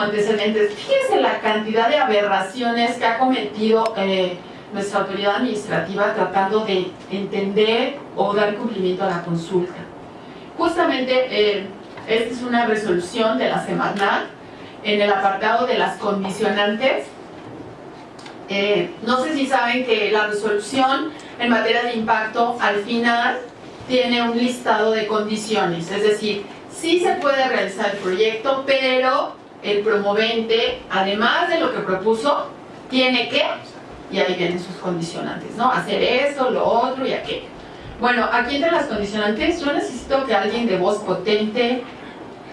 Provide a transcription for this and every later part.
antecedentes, fíjense la cantidad de aberraciones que ha cometido eh, nuestra autoridad administrativa tratando de entender o dar cumplimiento a la consulta. Justamente, eh, esta es una resolución de la Semarnat en el apartado de las condicionantes. Eh, no sé si saben que la resolución en materia de impacto al final tiene un listado de condiciones, es decir, sí se puede realizar el proyecto, pero el promovente, además de lo que propuso, tiene que, y ahí vienen sus condicionantes, ¿no? Hacer esto, lo otro y aquello. Bueno, aquí entre las condicionantes, yo necesito que alguien de voz potente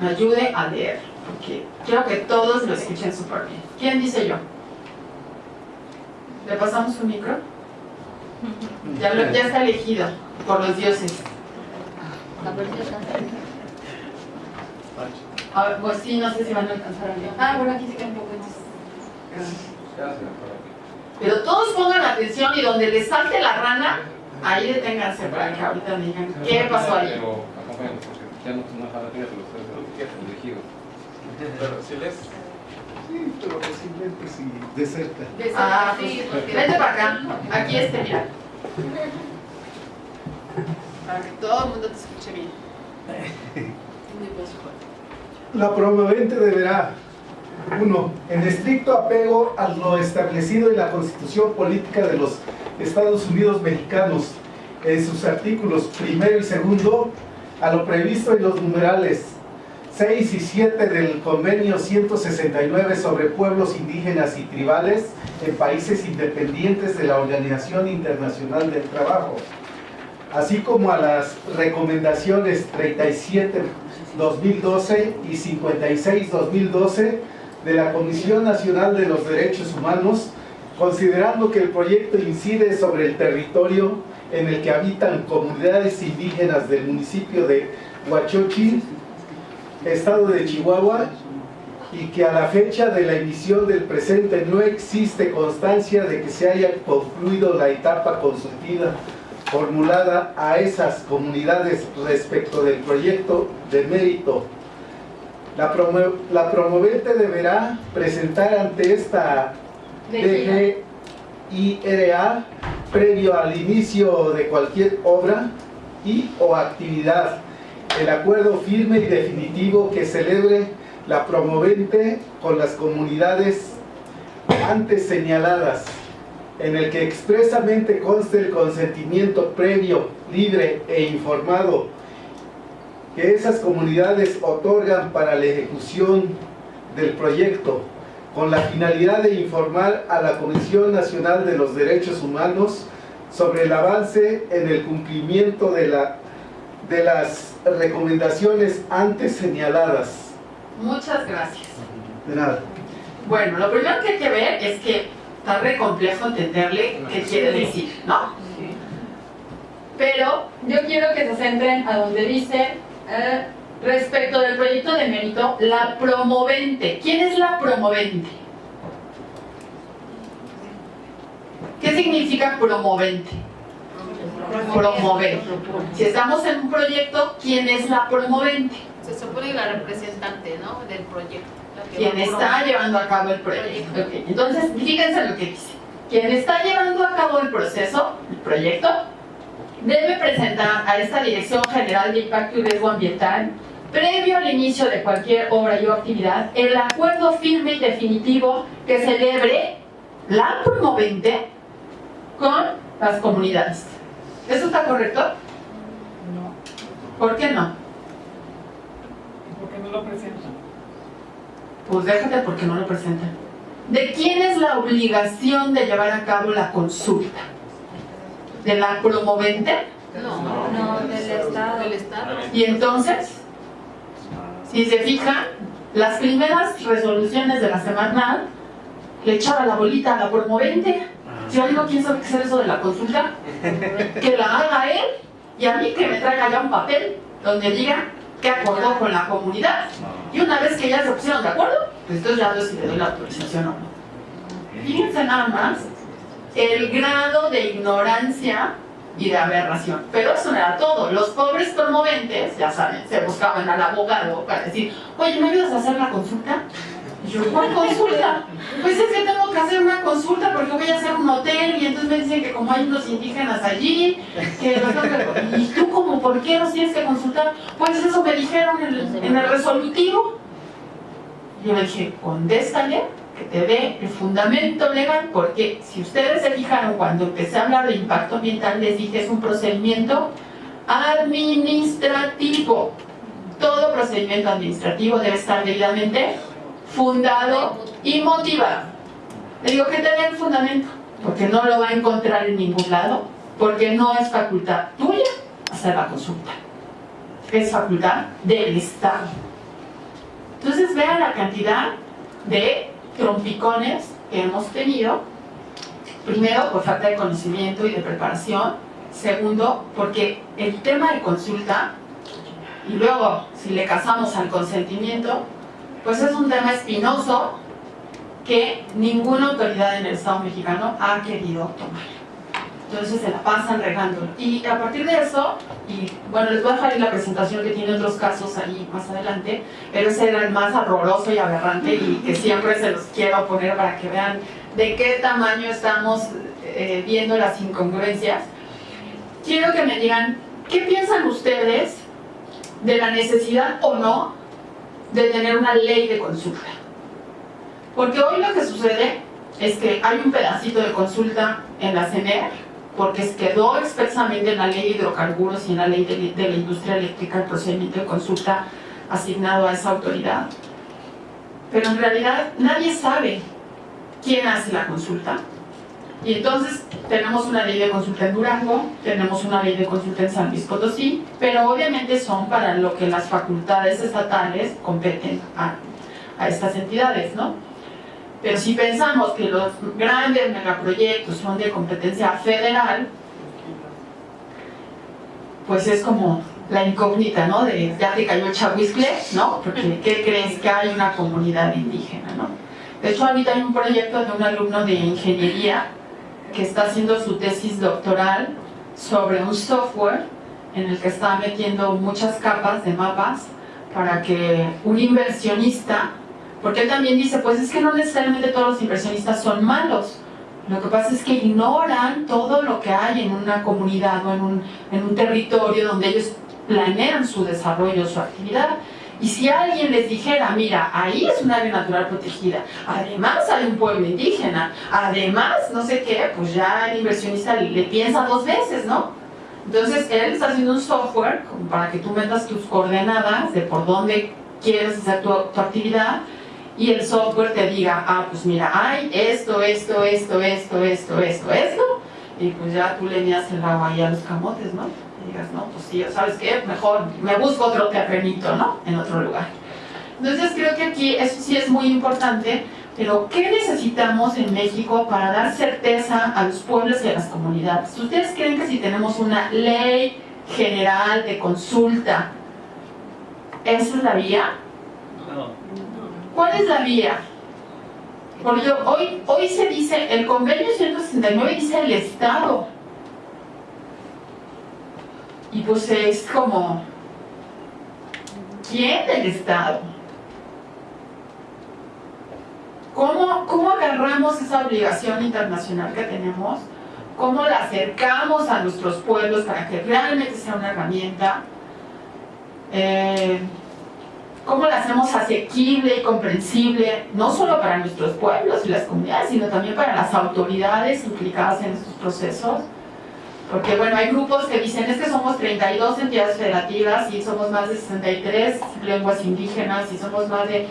me ayude a leer, porque quiero que todos lo escuchen súper bien. ¿Quién dice yo? ¿Le pasamos un micro? Ya, ya está elegido por los dioses. A ver, pues sí, no sé si van a alcanzar a leer. Ah, bueno, aquí sí que un poco. Pero todos pongan atención y donde les salte la rana, ahí deténganse para que ahorita digan qué pasó ahí. Pero porque ya no es una de los tres elegidos. Pero si les... Sí, pero posiblemente sí, de cerca. Ah, pues, vente para acá. Aquí este, mira. Para que todo el mundo te escuche bien. La promovente deberá, uno, en estricto apego a lo establecido en la Constitución Política de los Estados Unidos Mexicanos, en sus artículos primero y segundo, a lo previsto en los numerales 6 y 7 del Convenio 169 sobre pueblos indígenas y tribales en países independientes de la Organización Internacional del Trabajo, así como a las recomendaciones 37 2012 y 56-2012 de la Comisión Nacional de los Derechos Humanos, considerando que el proyecto incide sobre el territorio en el que habitan comunidades indígenas del municipio de Huachochi, estado de Chihuahua, y que a la fecha de la emisión del presente no existe constancia de que se haya concluido la etapa consultiva formulada a esas comunidades respecto del proyecto de mérito. La, la promovente deberá presentar ante esta DGIRA previo al inicio de cualquier obra y o actividad. El acuerdo firme y definitivo que celebre la promovente con las comunidades antes señaladas en el que expresamente conste el consentimiento previo, libre e informado que esas comunidades otorgan para la ejecución del proyecto con la finalidad de informar a la Comisión Nacional de los Derechos Humanos sobre el avance en el cumplimiento de, la, de las recomendaciones antes señaladas. Muchas gracias. De nada. Bueno, lo primero que hay que ver es que está re complejo entenderle qué quiere decir, ¿no? Pero yo quiero que se centren a donde dice eh, respecto del proyecto de mérito, la promovente. ¿Quién es la promovente? ¿Qué significa promovente? Promover. Si estamos en un proyecto, ¿quién es la promovente? Se supone la representante, ¿no? Del proyecto. Quien está llevando a cabo el proyecto. Okay. Entonces, fíjense lo que dice. Quien está llevando a cabo el proceso, el proyecto, debe presentar a esta Dirección General de Impacto y Riesgo Ambiental, previo al inicio de cualquier obra y o actividad, el acuerdo firme y definitivo que celebre la promovente con las comunidades. ¿Eso está correcto? No. ¿Por qué no? Porque no lo presentan. Pues déjate porque no lo presentan. ¿De quién es la obligación de llevar a cabo la consulta? ¿De la promovente? No, no, del Estado. Del Estado. Y entonces, si se fijan, las primeras resoluciones de la semana le echaba la bolita a la promovente. Si yo digo, ¿quién sabe qué es eso de la consulta? Que la haga él y a mí que me traiga ya un papel donde diga que acordó con la comunidad. Y una vez que ya se pusieron de acuerdo, pues entonces ya veo si le doy la autorización o no. Fíjense nada más el grado de ignorancia y de aberración. Pero eso no era todo. Los pobres promoventes, ya saben, se buscaban al abogado para decir, oye, ¿me ayudas a hacer la consulta? Yo, ¿cuál consulta? Pues es que tengo que hacer una consulta porque voy a hacer un hotel y entonces me dicen que como hay unos indígenas allí, que ¿Y tú como por qué los tienes que consultar? Pues eso me dijeron en el, resolutivo. Yo le dije, contéstale que te dé el fundamento legal, porque si ustedes se fijaron cuando empecé a hablar de impacto ambiental, les dije es un procedimiento administrativo. Todo procedimiento administrativo debe estar debidamente fundado y motivado. Le digo que te dé el fundamento, porque no lo va a encontrar en ningún lado, porque no es facultad tuya hacer la consulta, es facultad del Estado. Entonces vean la cantidad de trompicones que hemos tenido, primero por falta de conocimiento y de preparación, segundo porque el tema de consulta, y luego si le casamos al consentimiento, pues es un tema espinoso que ninguna autoridad en el Estado mexicano ha querido tomar. Entonces se la pasan regando. Y a partir de eso, y bueno, les voy a dejar ahí la presentación que tiene otros casos ahí más adelante, pero ese era el más horroroso y aberrante y que siempre se los quiero poner para que vean de qué tamaño estamos eh, viendo las incongruencias. Quiero que me digan, ¿qué piensan ustedes de la necesidad o no de tener una ley de consulta? Porque hoy lo que sucede es que hay un pedacito de consulta en la CNR porque quedó expresamente en la ley de hidrocarburos y en la ley de, de la industria eléctrica el procedimiento de consulta asignado a esa autoridad. Pero en realidad nadie sabe quién hace la consulta. Y entonces tenemos una ley de consulta en Durango, tenemos una ley de consulta en San Luis Potosí, pero obviamente son para lo que las facultades estatales competen a, a estas entidades, ¿no? Pero si pensamos que los grandes megaproyectos son de competencia federal, pues es como la incógnita, ¿no? De ya te cayó el chahuizcle, ¿no? Porque ¿qué crees que hay una comunidad indígena, ¿no? De hecho, ahorita hay un proyecto de un alumno de ingeniería que está haciendo su tesis doctoral sobre un software en el que está metiendo muchas capas de mapas para que un inversionista porque él también dice, pues es que no necesariamente todos los inversionistas son malos. Lo que pasa es que ignoran todo lo que hay en una comunidad o en un, en un territorio donde ellos planean su desarrollo, su actividad. Y si alguien les dijera, mira, ahí es un área natural protegida, además hay un pueblo indígena, además no sé qué, pues ya el inversionista le, piensa dos veces, ¿no? Entonces él está haciendo un software para que tú metas tus coordenadas de por dónde quieres hacer tu, tu actividad y el software te diga, ah, pues mira, hay esto, esto, esto, esto, esto, esto, esto, y pues ya tú le miras el agua ahí a los camotes, ¿no? Y digas, no, pues sí, ¿sabes qué? Mejor me busco otro terrenito, ¿no? En otro lugar. Entonces creo que aquí eso sí es muy importante, pero ¿qué necesitamos en México para dar certeza a los pueblos y a las comunidades? ¿Ustedes creen que si tenemos una ley general de consulta, esa es la vía? ¿Cuál es la vía? Porque hoy, hoy se dice, el convenio 169 dice el Estado. Y pues es como, ¿quién del Estado? ¿Cómo, ¿Cómo agarramos esa obligación internacional que tenemos? ¿Cómo la acercamos a nuestros pueblos para que realmente sea una herramienta? Eh, cómo la hacemos asequible y comprensible, no solo para nuestros pueblos y las comunidades, sino también para las autoridades implicadas en estos procesos. Porque bueno, hay grupos que dicen, es que somos 32 entidades federativas y somos más de 63 lenguas indígenas y somos más de...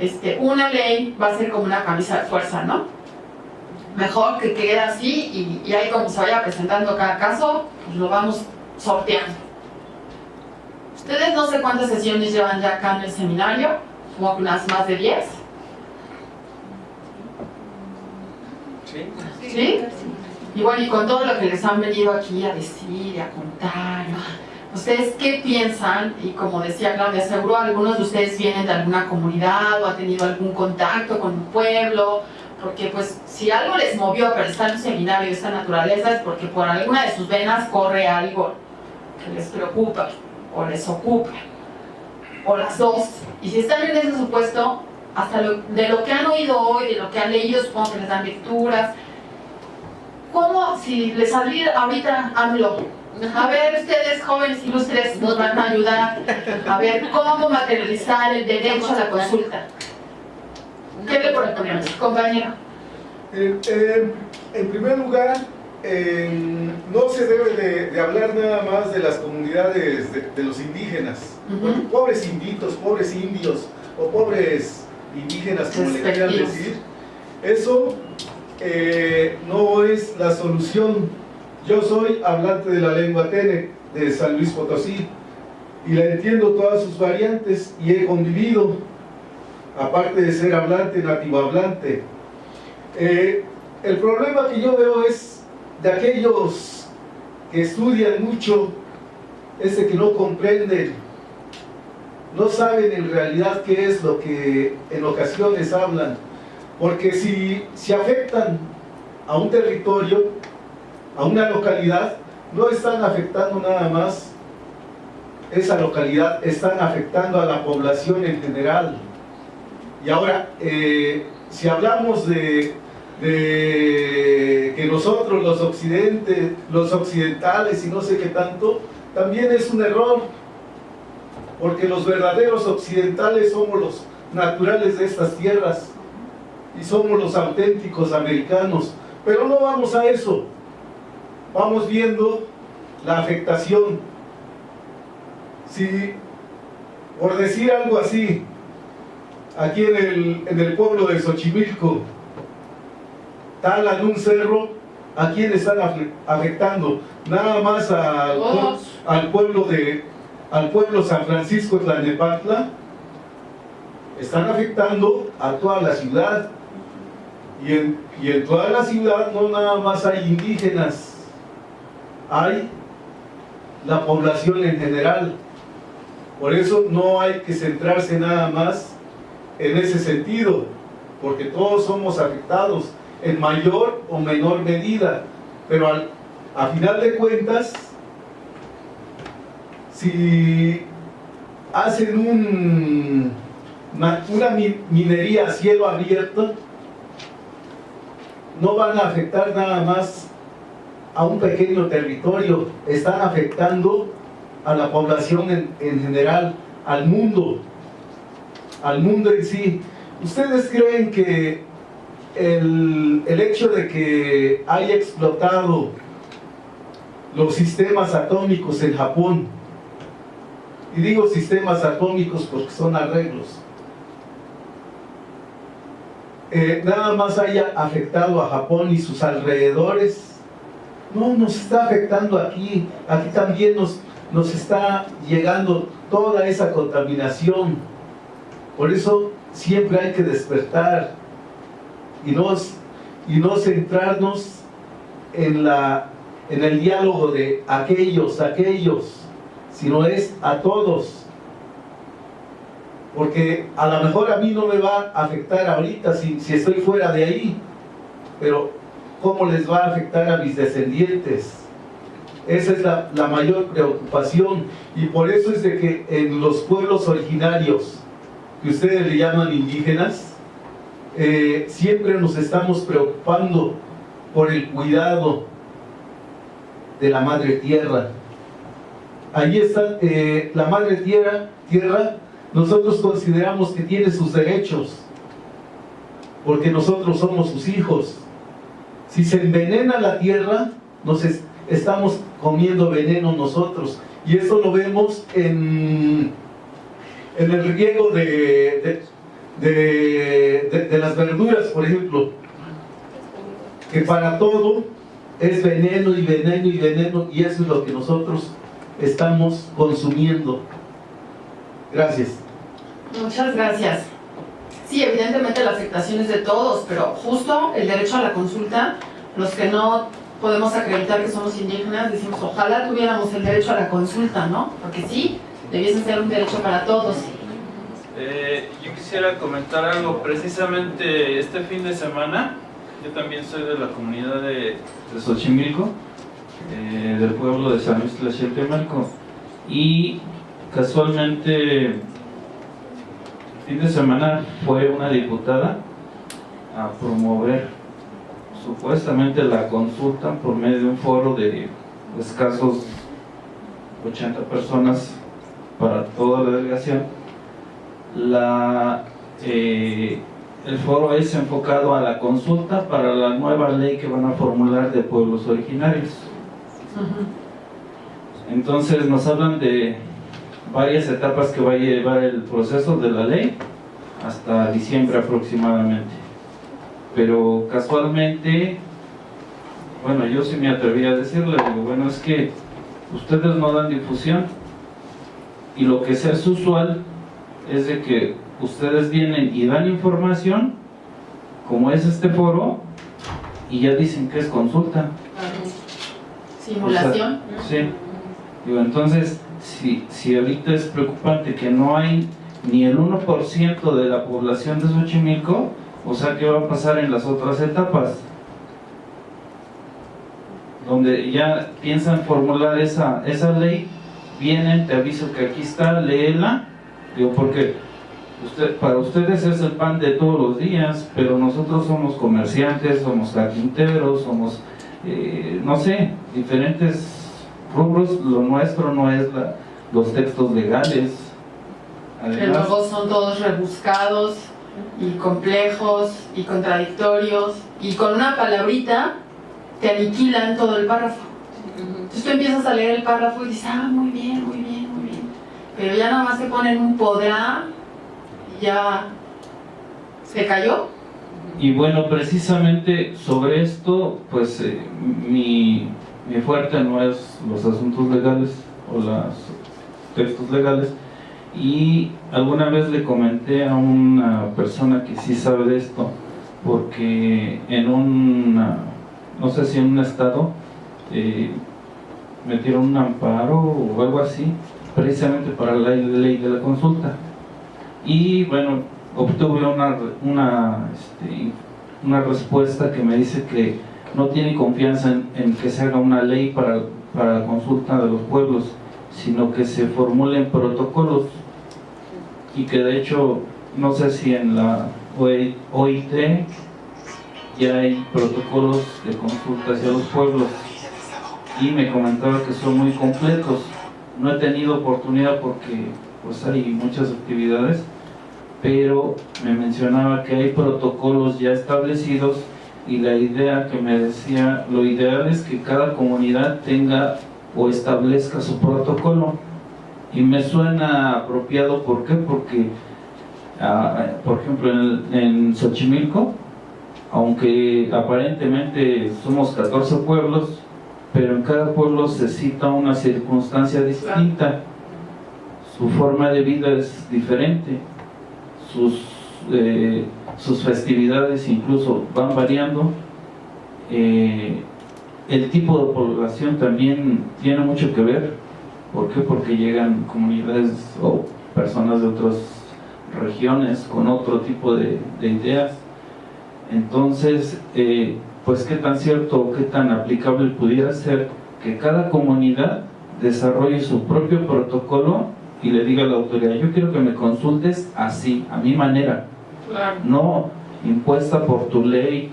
Este, una ley va a ser como una camisa de fuerza, ¿no? Mejor que quede así y, y ahí como se vaya presentando cada caso, pues lo vamos sorteando. Ustedes no sé cuántas sesiones llevan ya acá en el seminario, como unas más de 10. ¿Sí? ¿Sí? Y bueno, y con todo lo que les han venido aquí a decir a contar, ¿ustedes qué piensan? Y como decía Claudia, seguro algunos de ustedes vienen de alguna comunidad o han tenido algún contacto con un pueblo, porque pues si algo les movió a estar en un seminario de esta naturaleza es porque por alguna de sus venas corre algo que les preocupa o les ocupa, o las dos. Y si están en ese supuesto, hasta lo- de lo que han oído hoy, de lo que han leído, supongo les dan lecturas. ¿Cómo, si les saliera ahorita AMLO, a ver ustedes jóvenes ilustres nos van a ayudar a ver cómo materializar el derecho a la consulta? ¿Qué le proponemos, compañero? Eh, eh, en primer lugar, eh, no se debe de, de hablar nada más de las comunidades de, de los indígenas. Ujú. Pobres inditos, pobres indios o pobres indígenas, como le quieran decir. Eso no es la solución. Yo soy hablante de la lengua Tene de San Luis Potosí y la entiendo todas sus variantes y he convivido, aparte de ser hablante, nativo hablante. Eh, el problema que yo veo es de aquellos que estudian mucho, ese que no comprenden, no saben en realidad qué es lo que en ocasiones hablan, porque si, si afectan a un territorio, a una localidad, no están afectando nada más esa localidad, están afectando a la población en general. Y ahora, eh, si hablamos de, de que nosotros los occidentes, los occidentales y no sé qué tanto, también es un error, porque los verdaderos occidentales somos los naturales de estas tierras y somos los auténticos americanos, pero no vamos a eso, vamos viendo la afectación. Si, por decir algo así, aquí en el, en el pueblo de Xochimilco, talan un cerro, ¿a quién están afectando? Nada más al pueblo de al pueblo San Francisco Tlalnepantla, están afectando a toda la ciudad. Y en, y en toda la ciudad no nada más hay indígenas, hay la población en general. Por eso no hay que centrarse nada más en ese sentido, porque todos somos afectados en mayor o menor medida, pero al, a final de cuentas, si hacen un, una, una mi- minería a cielo abierto, no van a afectar nada más a un pequeño territorio, están afectando a la población en, en general, al mundo, al mundo en sí. ¿Ustedes creen que el, el hecho de que haya explotado los sistemas atómicos en Japón, y digo sistemas atómicos porque son arreglos, eh, nada más haya afectado a Japón y sus alrededores, no, nos está afectando aquí, aquí también nos, nos está llegando toda esa contaminación. Por eso siempre hay que despertar y no, y no centrarnos en, la, en el diálogo de aquellos, aquellos, sino es a todos. Porque a lo mejor a mí no me va a afectar ahorita si, estoy fuera de ahí, pero ¿cómo les va a afectar a mis descendientes? Esa es la, mayor preocupación y por eso es de que en los pueblos originarios, que ustedes le llaman indígenas, eh, siempre nos estamos preocupando por el cuidado de la madre tierra. Ahí está eh, la madre tierra, tierra, nosotros consideramos que tiene sus derechos, porque nosotros somos sus hijos. Si se envenena la tierra, nos es- estamos comiendo veneno nosotros. Y eso lo vemos en, en el riego de, de- de- de las verduras, por ejemplo, que para todo es veneno y veneno y veneno, y eso es lo que nosotros estamos consumiendo. Gracias. Muchas gracias. Sí, evidentemente la afectación es de todos, pero justo el derecho a la consulta, los que no podemos acreditar que somos indígenas, decimos ojalá tuviéramos el derecho a la consulta, ¿no? Porque sí, debiese ser un derecho para todos. Eh, yo quisiera comentar algo. Precisamente este fin de semana, yo también soy de la comunidad de, de Xochimilco, eh, del pueblo de San Luis Tlaxiatemalco, y casualmente fin de semana fue una diputada a promover supuestamente la consulta por medio de un foro de escasos 80 personas para toda la delegación. La, eh, el foro es enfocado a la consulta para la nueva ley que van a formular de pueblos originarios. Entonces nos hablan de varias etapas que va a llevar el proceso de la ley hasta diciembre aproximadamente. Pero casualmente, bueno, yo sí me atreví a decirle, digo, bueno, es que ustedes no dan difusión y lo que hace usual es de que ustedes vienen y dan información, como es este foro, y ya dicen que es consulta. Simulación. O sea, sí. Digo, entonces, si, si ahorita es preocupante que no hay ni el 1% de la población de Xochimilco, o sea, ¿qué va a pasar en las otras etapas? Donde ya piensan formular esa, esa ley, vienen, te aviso que aquí está, léela, digo, porque usted, para ustedes es el pan de todos los días, pero nosotros somos comerciantes, somos carpinteros, somos, eh, no sé, diferentes rubros, lo nuestro no es la, los textos legales. Que luego son todos rebuscados y complejos y contradictorios y con una palabrita te aniquilan todo el párrafo. Entonces tú empiezas a leer el párrafo y dices, ah, muy bien, muy bien, muy bien. Pero ya nada más te ponen un podrá y ya se cayó. Y bueno, precisamente sobre esto, pues eh, mi, mi fuerte no es los asuntos legales o los textos legales, y alguna vez le comenté a una persona que sí sabe de esto porque en un no sé si en un estado eh, metieron un amparo o algo así precisamente para la ley de la consulta. Y bueno obtuve una una, este, una respuesta que me dice que no tiene confianza en, que se haga una ley para, para la consulta de los pueblos sino que se formulen protocolos. Y que de hecho no sé si en la OIT ya hay protocolos de consulta hacia los pueblos. Y me comentaba que son muy completos. No he tenido oportunidad porque pues hay muchas actividades pero me mencionaba que hay protocolos ya establecidos y la idea que me decía, lo ideal es que cada comunidad tenga o establezca su protocolo. Y me suena apropiado, ¿por qué? Porque, ah, por ejemplo, en, en Xochimilco, aunque aparentemente somos 14 pueblos, pero en cada pueblo se cita una circunstancia distinta, su forma de vida es diferente, sus, eh, sus festividades incluso van variando, eh, el tipo de población también tiene mucho que ver, ¿por qué? Porque llegan comunidades o personas de otras regiones con otro tipo de, de ideas, entonces, eh, pues qué tan cierto o qué tan aplicable pudiera ser que cada comunidad desarrolle su propio protocolo y le diga a la autoridad, yo quiero que me consultes así, a mi manera, no impuesta por tu ley,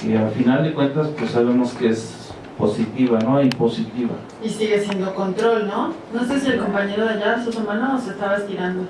que al final de cuentas pues sabemos que es positiva, ¿no? Impositiva. Y sigue siendo control, ¿no? No sé si el compañero de allá, su hermano, se estaba estirando.